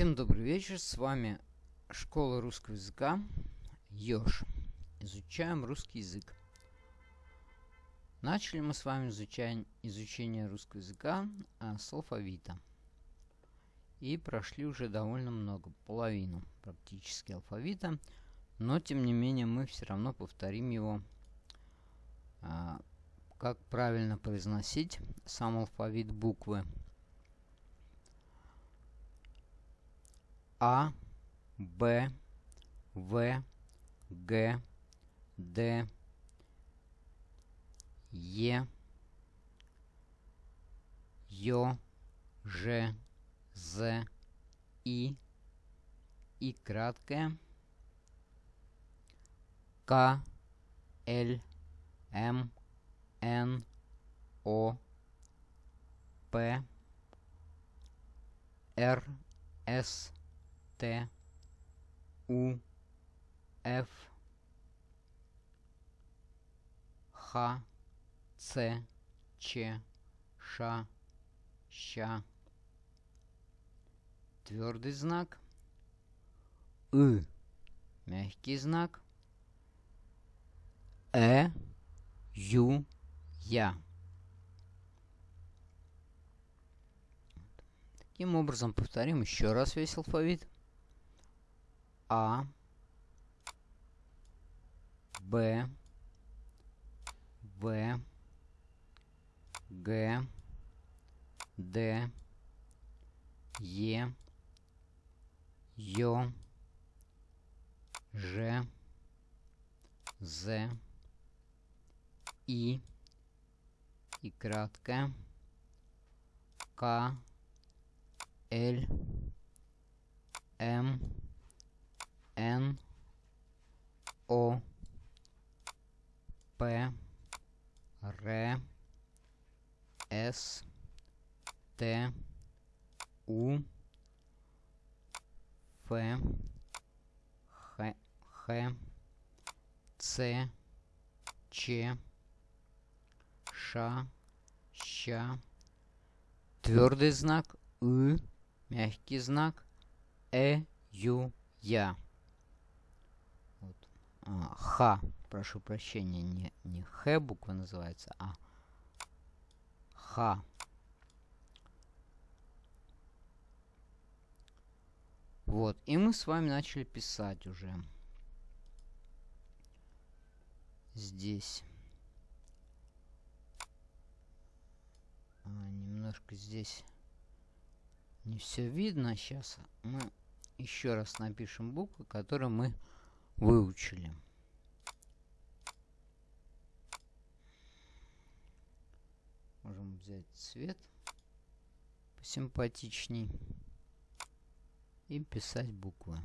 Всем добрый вечер, с вами Школа русского языка Ёж. Изучаем русский язык. Начали мы с вами изучать, изучение русского языка а, с алфавита. И прошли уже довольно много, половину практически алфавита. Но тем не менее мы все равно повторим его, а, как правильно произносить сам алфавит буквы. А, Б, В, Г, Д, Е, Ё, Ж, З, И, И краткое, К, Л, М, Н, О, П, Р, С, Т, У, Ф, Х, Ц, Ч, Ш, Щ. Твердый знак. И. Мягкий знак. Э, Ю, Я. Таким образом, повторим еще раз весь алфавит. А, Б, В, Г, Д, Е, Ё, Ж, З, И, и краткое, К, Л, М, Н, О, П, Р, С, Т, У, Ф, Х, Х, Ц, Ч, Ш, Щ, твердый знак, И, мягкий знак, Э, Ю, Я. А, Х, прошу прощения, не, не Х буква называется, а Х. Вот, и мы с вами начали писать уже. Здесь. А, немножко здесь не все видно. Сейчас мы еще раз напишем буквы, которые мы выучили. Можем взять цвет посимпатичней и писать буквы.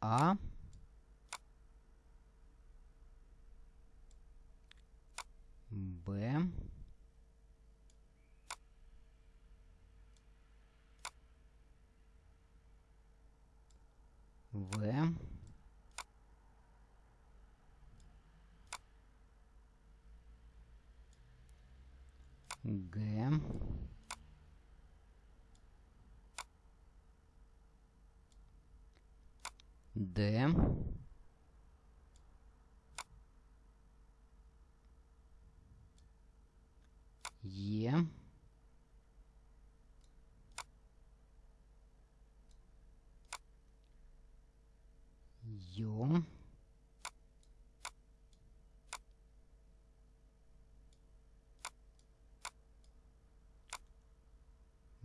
А. Б. В. Г. Д. Е. Ё.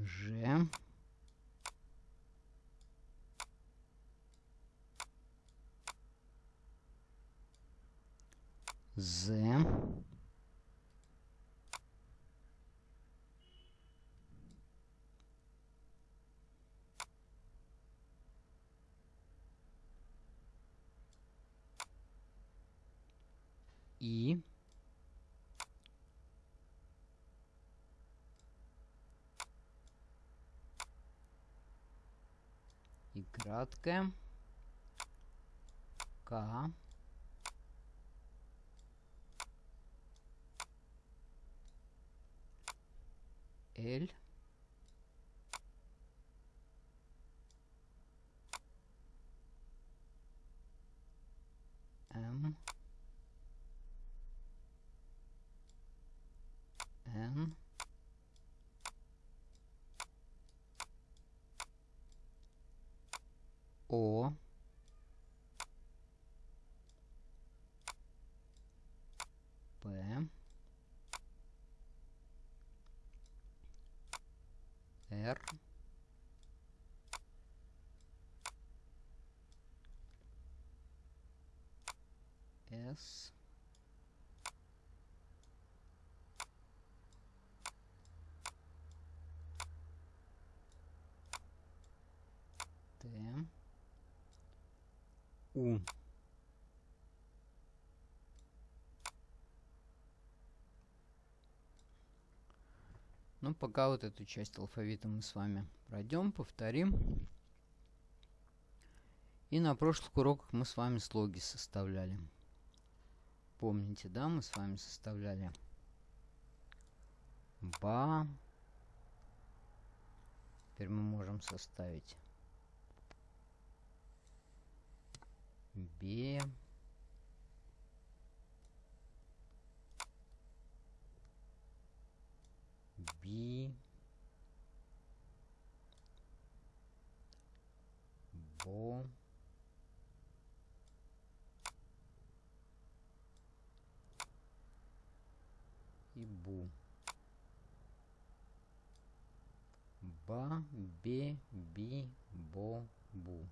Ж. З. И. И краткое. К. L. M. N. Å. Р. С. Т. У. Ну, пока вот эту часть алфавита мы с вами пройдем, повторим. И на прошлых уроках мы с вами слоги составляли. Помните, да, мы с вами составляли ба. Теперь мы можем составить бе. би. Бо. и бу. Ба, бе, би, бо, бу.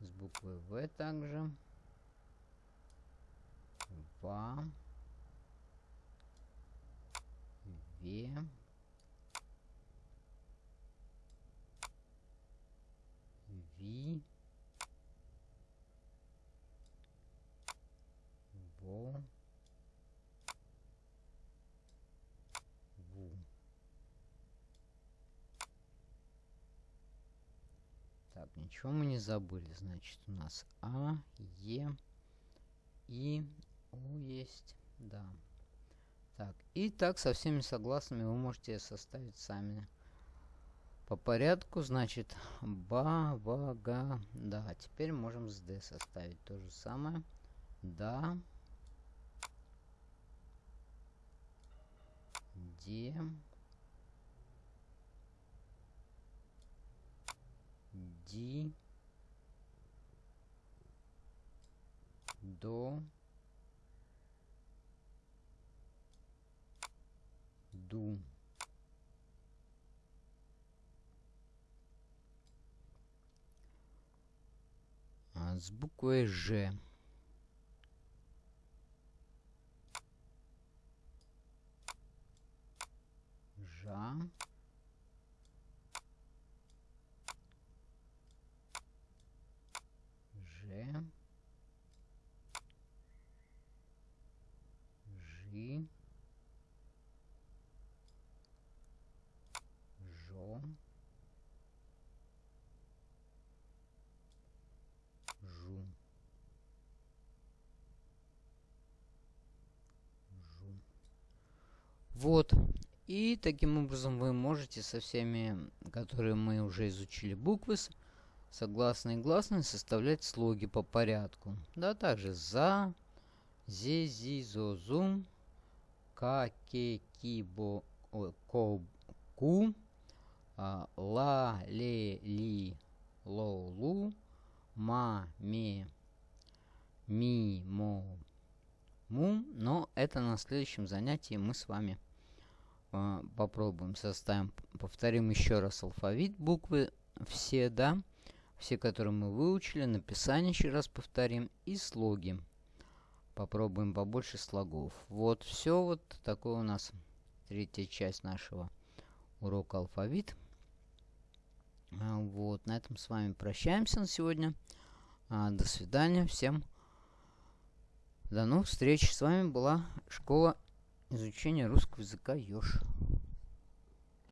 С буквой В также. Ва. Ве. Так, ничего мы не забыли. Значит, у нас А, Е, И, О есть. Да. Так, и так со всеми согласными вы можете составить сами. По порядку, значит, ба, ва, га, да. Теперь можем с Д составить то же самое. Да. Де. Ди до ду. А с буквой Ж. Жа Вот. И таким образом вы можете со всеми, которые мы уже изучили буквы, согласные и гласные, составлять слоги по порядку. Да, также за, зи, зи, зо, зум, ка, ке, ки, бо, о, ко, ку, а, ла, ле, ли, ло, лу, ма, ме, ми, мо, му. Но это на следующем занятии мы с вами попробуем составим. Повторим еще раз алфавит, буквы все, да. Все, которые мы выучили, написание еще раз повторим и слоги. Попробуем побольше слогов. Вот все вот такое у нас третья часть нашего урока алфавит. А, вот, на этом с вами прощаемся на сегодня. А, до свидания всем. До новых встреч. С вами была школа изучения русского языка Ёж.